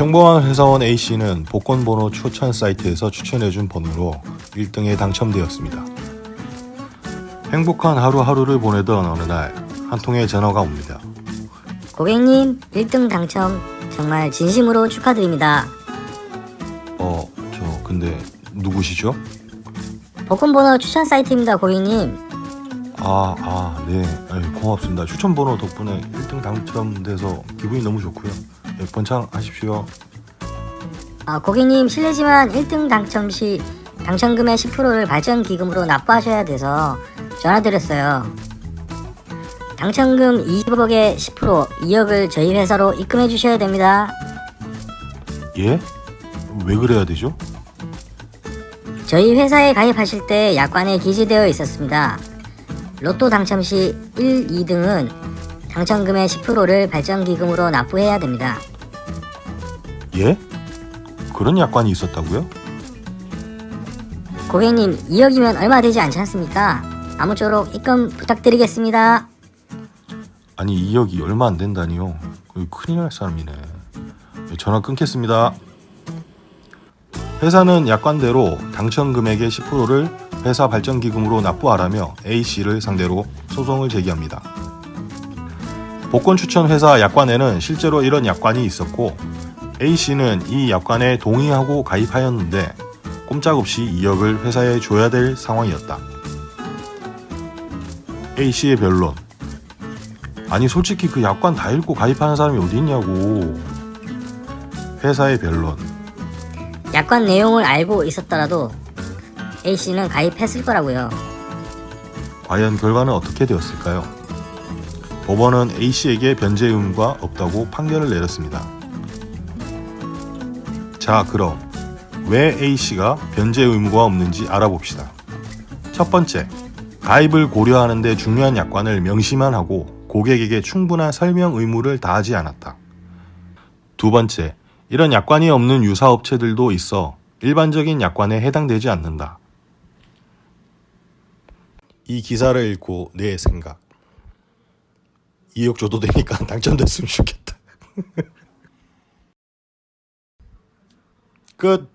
평범한 회사원 A씨는 복권번호 추천 사이트에서 추천해준 번호로 1등에 당첨되었습니다. 행복한 하루하루를 보내던 어느 날 한 통의 전화가 옵니다. 고객님 1등 당첨 정말 진심으로 축하드립니다. 어, 저 근데 누구시죠? 복권번호 추천 사이트입니다 고객님. 아, 아, 네. 고맙습니다. 추천 번호 덕분에 1등 당첨돼서 기분이 너무 좋고요. 예, 번창하십시오. 아, 고객님 실례지만 1등 당첨 시 당첨금의 10%를 발전기금으로 납부하셔야 돼서 전화드렸어요. 당첨금 20억의 10% 2억을 저희 회사로 입금해 주셔야 됩니다. 예? 왜 그래야 되죠? 저희 회사에 가입하실 때 약관에 기재되어 있었습니다. 로또 당첨 시 1, 2등은 당첨금의 10%를 발전기금으로 납부해야 됩니다. 예? 그런 약관이 있었다고요? 고객님 2억이면 얼마 되지 않지 않습니까? 아무쪼록 입금 부탁드리겠습니다. 아니 2억이 얼마 안 된다니요. 큰일 날 사람이네. 예, 전화 끊겠습니다. 회사는 약관대로 당첨 금액의 10%를 회사 발전기금으로 납부하라며 A씨를 상대로 소송을 제기합니다. 복권 추천 회사 약관에는 실제로 이런 약관이 있었고 A씨는 이 약관에 동의하고 가입하였는데 꼼짝없이 2억을 회사에 줘야 될 상황이었다. A씨의 변론 아니 솔직히 그 약관 다 읽고 가입하는 사람이 어디 있냐고 회사의 변론 약관 내용을 알고 있었더라도 A씨는 가입했을 거라고요. 과연 결과는 어떻게 되었을까요? 법원은 A씨에게 변제 의무가 없다고 판결을 내렸습니다. 자 그럼 왜 A씨가 변제 의무가 없는지 알아봅시다. 첫 번째, 가입을 고려하는 데 중요한 약관을 명시만 하고 고객에게 충분한 설명 의무를 다하지 않았다. 두 번째, 이런 약관이 없는 유사업체들도 있어 일반적인 약관에 해당되지 않는다. 이 기사를 읽고 내 생각. 2억 줘도 되니까 당첨됐으면 좋겠다. Good